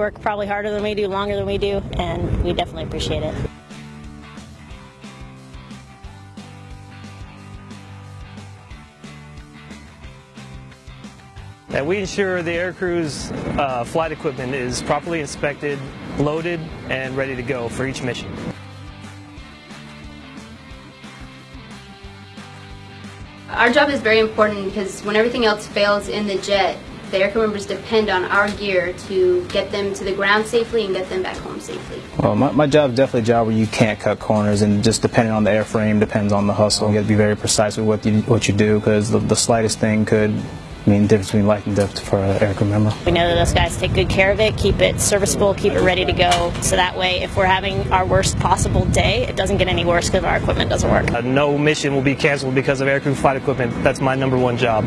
work probably harder than we do, longer than we do, and we definitely appreciate it. And we ensure the aircrew's uh, flight equipment is properly inspected, loaded, and ready to go for each mission. Our job is very important because when everything else fails in the jet, the aircrew members depend on our gear to get them to the ground safely and get them back home safely. Well, my, my job is definitely a job where you can't cut corners, and just depending on the airframe, depends on the hustle. You got to be very precise with what you what you do because the, the slightest thing could mean the difference between life and death for an aircrew member. We know that those guys take good care of it, keep it serviceable, keep it ready to go, so that way if we're having our worst possible day, it doesn't get any worse because our equipment doesn't work. Uh, no mission will be canceled because of aircrew flight equipment. That's my number one job.